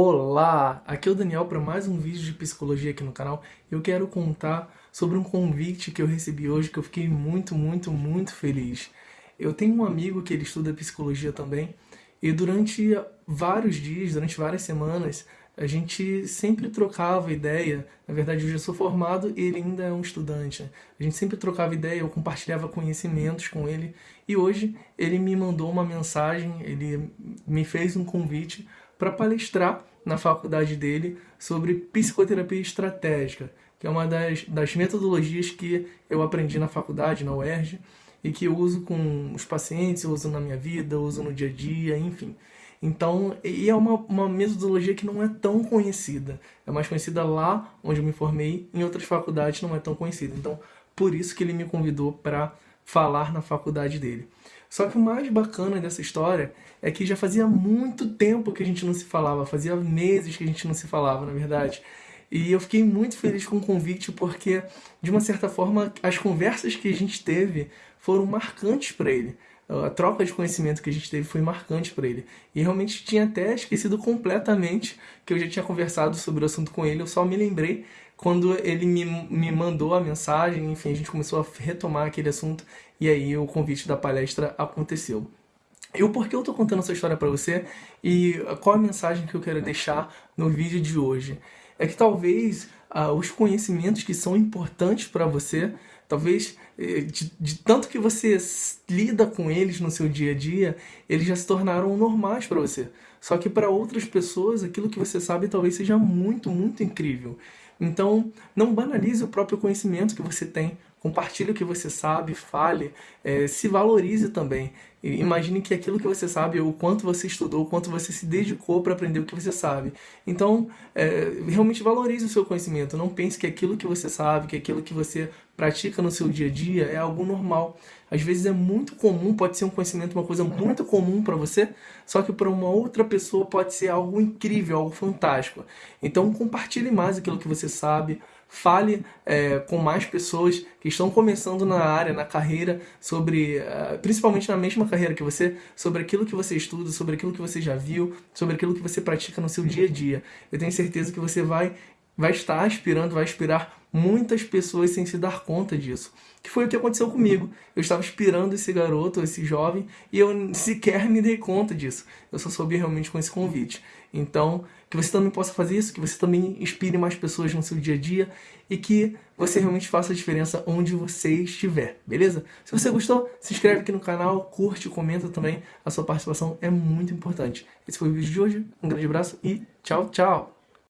Olá, aqui é o Daniel para mais um vídeo de psicologia aqui no canal. Eu quero contar sobre um convite que eu recebi hoje que eu fiquei muito, muito, muito feliz. Eu tenho um amigo que ele estuda psicologia também e durante vários dias, durante várias semanas, a gente sempre trocava ideia. Na verdade, eu já sou formado e ele ainda é um estudante. A gente sempre trocava ideia, eu compartilhava conhecimentos com ele e hoje ele me mandou uma mensagem, ele me fez um convite para palestrar na faculdade dele sobre psicoterapia estratégica, que é uma das, das metodologias que eu aprendi na faculdade, na UERJ, e que eu uso com os pacientes, eu uso na minha vida, uso no dia a dia, enfim. Então, e é uma, uma metodologia que não é tão conhecida. É mais conhecida lá onde eu me formei, em outras faculdades não é tão conhecida. Então, por isso que ele me convidou para falar na faculdade dele. Só que o mais bacana dessa história é que já fazia muito tempo que a gente não se falava, fazia meses que a gente não se falava, na verdade. E eu fiquei muito feliz com o convite porque, de uma certa forma, as conversas que a gente teve foram marcantes para ele. A troca de conhecimento que a gente teve foi marcante para ele. E realmente tinha até esquecido completamente que eu já tinha conversado sobre o assunto com ele, eu só me lembrei quando ele me, me mandou a mensagem, enfim, a gente começou a retomar aquele assunto e aí o convite da palestra aconteceu. E o porquê eu estou contando essa história para você e qual a mensagem que eu quero deixar no vídeo de hoje? É que talvez ah, os conhecimentos que são importantes para você, talvez eh, de, de, tanto que você lida com eles no seu dia a dia, eles já se tornaram normais para você. Só que para outras pessoas, aquilo que você sabe talvez seja muito, muito incrível. Então, não banalize o próprio conhecimento que você tem. Compartilhe o que você sabe, fale, é, se valorize também. E imagine que aquilo que você sabe, o quanto você estudou, o quanto você se dedicou para aprender o que você sabe. Então, é, realmente valorize o seu conhecimento. Não pense que aquilo que você sabe, que aquilo que você pratica no seu dia a dia é algo normal. Às vezes é muito comum, pode ser um conhecimento, uma coisa muito comum para você, só que para uma outra pessoa pode ser algo incrível, algo fantástico. Então compartilhe mais aquilo que você sabe, fale é, com mais pessoas que estão começando na área, na carreira, sobre, uh, principalmente na mesma carreira que você, sobre aquilo que você estuda, sobre aquilo que você já viu, sobre aquilo que você pratica no seu dia a dia. Eu tenho certeza que você vai vai estar aspirando, vai inspirar muitas pessoas sem se dar conta disso. Que foi o que aconteceu comigo. Eu estava inspirando esse garoto, esse jovem, e eu sequer me dei conta disso. Eu só soube realmente com esse convite. Então, que você também possa fazer isso, que você também inspire mais pessoas no seu dia a dia e que você realmente faça a diferença onde você estiver, beleza? Se você gostou, se inscreve aqui no canal, curte, comenta também. A sua participação é muito importante. Esse foi o vídeo de hoje. Um grande abraço e tchau, tchau!